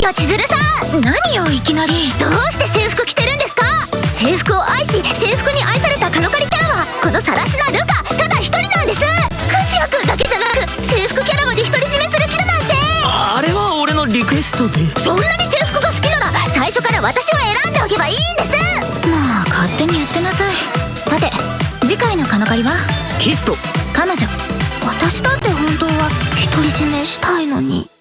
ですよ千鶴さん何よいきなりどうして制服着てるんですか制服を愛し制服に愛されたカノカリキャラはこのさらしなルカただ一人なんです和也くんだけじゃなく制服キャラまで独り占めする気だなんてあれは俺のリクエストでそんなに制服が好きなら最初から私を選んでおけばいいんですまあ勝手に言ってなさいさて次回のカノカリはキスト彼女私だって本当は独り占めしたいのに